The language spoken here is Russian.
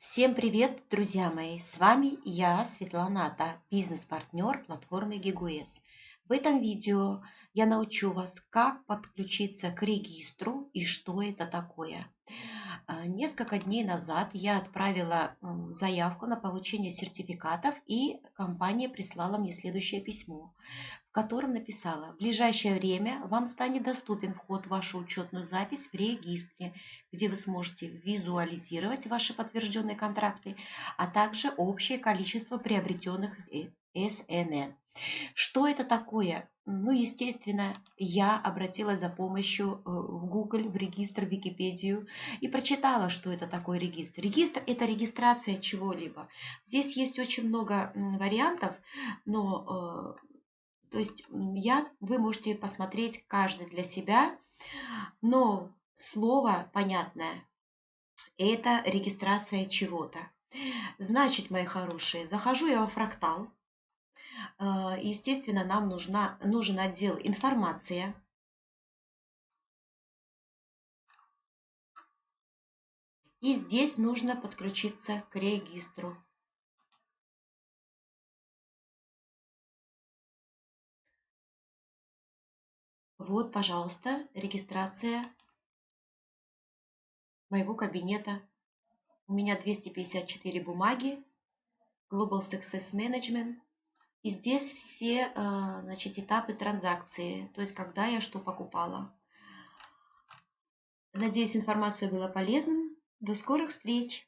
Всем привет, друзья мои! С вами я, Светлана Ата, бизнес-партнер платформы GigoS. В этом видео я научу вас, как подключиться к регистру и что это такое. А, несколько дней назад я отправила заявку на получение сертификатов, и компания прислала мне следующее письмо, в котором написала, в ближайшее время вам станет доступен вход в вашу учетную запись в регистре, где вы сможете визуализировать ваши подтвержденные контракты, а также общее количество приобретенных э, СНН. Что это такое? Ну, естественно, я обратилась за помощью э, Google, в регистр, в Википедию и прочитала, что это такое регистр. Регистр – это регистрация чего-либо. Здесь есть очень много вариантов, но э, то есть я, вы можете посмотреть каждый для себя, но слово понятное – это регистрация чего-то. Значит, мои хорошие, захожу я во фрактал, а, естественно, нам нужна, нужен отдел информация. И здесь нужно подключиться к регистру. Вот, пожалуйста, регистрация моего кабинета. У меня 254 бумаги, Global Success Management, и здесь все э, значит, этапы транзакции, то есть когда я что покупала. Надеюсь, информация была полезной. До скорых встреч!